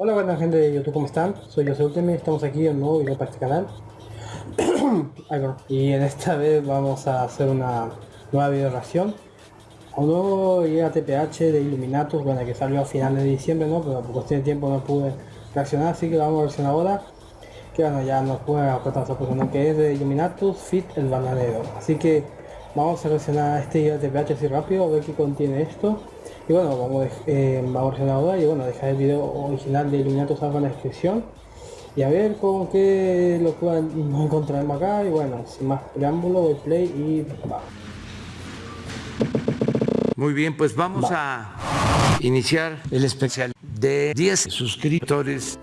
Hola buena gente de YouTube, ¿cómo están? Soy José Ultime, estamos aquí en un nuevo video para este canal. Y en esta vez vamos a hacer una nueva video reacción a un nuevo TPH de Illuminatus, bueno que salió a finales de diciembre, ¿no? Pero por cuestión de tiempo no pude reaccionar, así que vamos a reaccionar ahora. Que bueno, ya nos puede aportar esa persona que es de Illuminatus Fit el Bananero. Así que vamos a reaccionar a este TPH así rápido, a ver qué contiene esto. Y bueno, vamos, eh, vamos a ahora y bueno, dejar el video original de Illuminatus algo en la descripción. Y a ver con qué lo puedan encontraremos acá. Y bueno, sin más preámbulo, doy play y va. Muy bien, pues vamos a iniciar el especial de 10 suscriptores.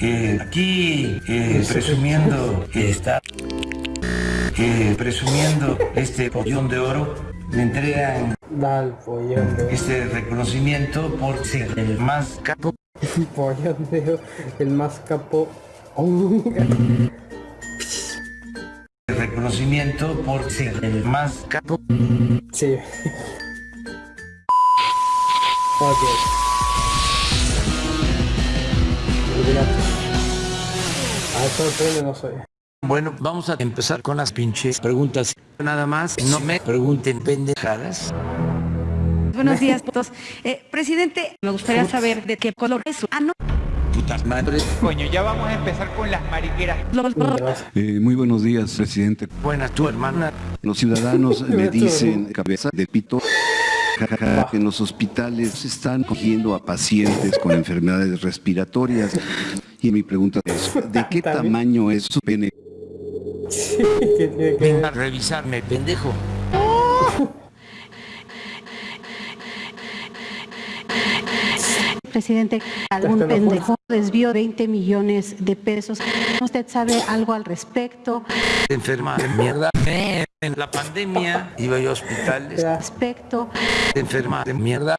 Eh, aquí eh, presumiendo está eh, presumiendo este pollón de oro me entregan este reconocimiento por ser el más capo. el más capo. reconocimiento por ser el más capo. Sí. ok. A sorprende no soy. Bueno, vamos a empezar con las pinches preguntas. Nada más, no me pregunten pendejadas. Buenos días, todos. Eh, presidente, me gustaría saber de qué color es su ano. Putas madres. Coño, ya vamos a empezar con las mariqueras. Eh, muy buenos días, presidente. Buenas, tu hermana. Los ciudadanos me dicen cabeza de pito. que en los hospitales se están cogiendo a pacientes con enfermedades respiratorias. Y mi pregunta es, ¿de qué tamaño es su pene? Venga a revisarme, pendejo. Presidente, algún pendejo desvió 20 millones de pesos. ¿Usted sabe algo al respecto? Enferma de mierda. En la pandemia iba yo a hospitales. Respecto. Enferma de mierda.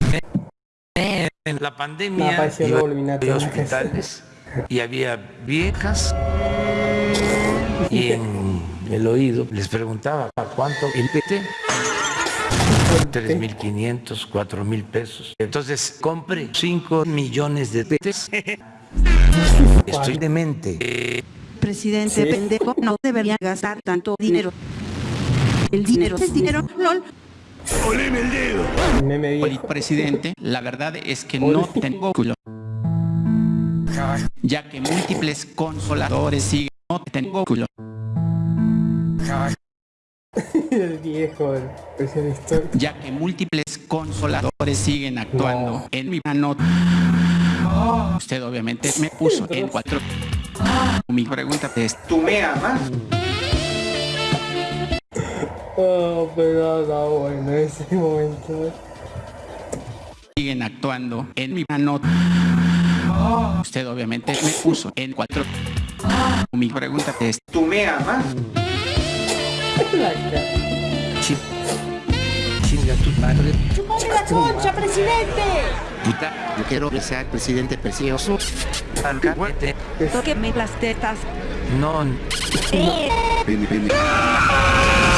En la pandemia iba yo a hospitales y había viejas y en el oído les preguntaba ¿a cuánto el PT? 3.500, 4.000 pesos. Entonces compré 5 millones de pesos. Estoy demente. Presidente pendejo, no debería gastar tanto dinero. El dinero es dinero, lol. ¡Oleme el dedo! presidente, la verdad es que no tengo culo. Ya que múltiples consoladores siguen no tengo culo. El viejo, el Ya que múltiples consoladores siguen actuando en mi mano. Usted obviamente me puso en cuatro. Mi pregunta es, ¿tú me amas? Oh, pero no, bueno, ese momento. Siguen actuando en mi mano. Usted obviamente me puso en cuatro. Mi pregunta es, ¿tú me amas? Chinga tu padre. ¡Chupame la concha, presidente! Puta, yo quiero que sea el presidente precioso. Alcahuete. Tóqueme las tetas. No. Eh. Pene, pene.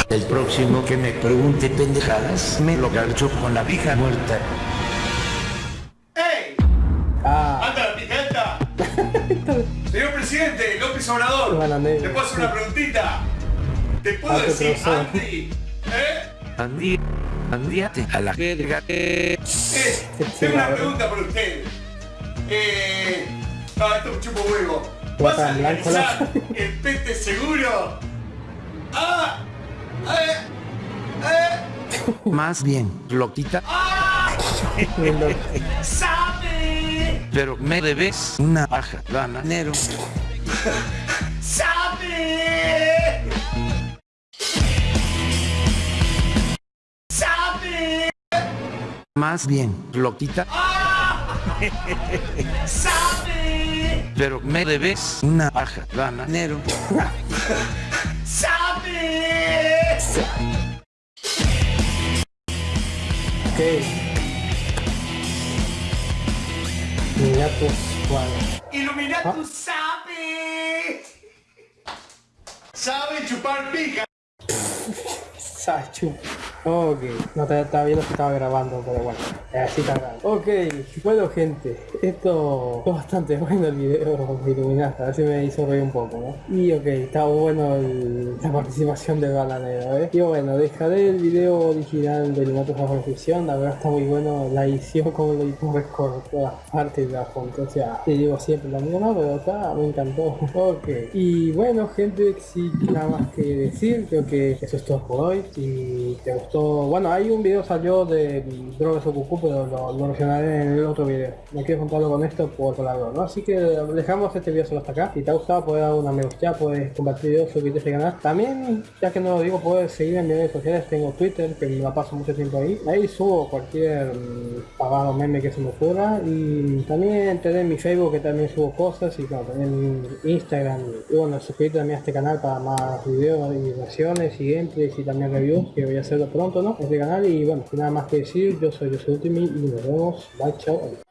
El próximo que me pregunte pendejadas, me lo garcho con la vieja muerta. ¡Ey! Ah, ¡Anda la pijeta! Señor presidente, López Obrador. ¿le puedo hacer una preguntita? ¿Te puedo Ah, decir. Andy? ¿Eh? Andí, andíate a la verga. Eh, tengo una pregunta para usted. Eh... Ah, esto me chupo huevo. ¿Vas a la- el pete seguro? ¡Ah! ¡Eh! ¡Eh! Más bien, loquita, ¡Sabe! pero me debes una baja bananero. ¡Sabe! Más bien, loquita, ¡Sabe! pero me debes una baja bananero. ¡Sabe! ok. Pues, bueno. Iluminatus sabe. Sabe chupar pija. Sachu. Ok, no te estaba viendo que estaba grabando, pero bueno, así está grabando. Ok, bueno gente, esto fue bastante bueno el video de Iluminaste, a ver si me hizo reír un poco, ¿no? Y ok, estaba bueno la participación de Balanero, ¿eh? Y bueno, dejaré el video original de Iluminatos a recepción, la verdad está muy bueno la edición, como lo hizo recortó las partes de la foto, o sea, te digo siempre lo mismo. Pero acá me encantó. Ok, y bueno gente, sin nada más que decir, creo que eso es todo por hoy. Si te gustó, bueno, hay un video salió de drogas o cucú, pero lo, lo mencionaré en el otro video. No quiero contarlo con esto por lado, ¿no? Así que dejamos este video solo hasta acá. Si te ha gustado, puedes dar una me gusta, puedes compartir suscribirte a este canal. También, ya que no lo digo, puedes seguirme en mis redes sociales. Tengo Twitter, que me la paso mucho tiempo ahí. Ahí subo cualquier mm, pagado meme que se me ocurra. Y también tenés mi Facebook, que también subo cosas. Y claro, también Instagram. Y bueno, suscríbete también a este canal para más videos y versiones y gameplays y también reviews, que voy a hacerlo pronto, ¿no? En este canal. Y bueno, nada más que decir, yo soy José Ultimi y nos vemos. Bye, chao.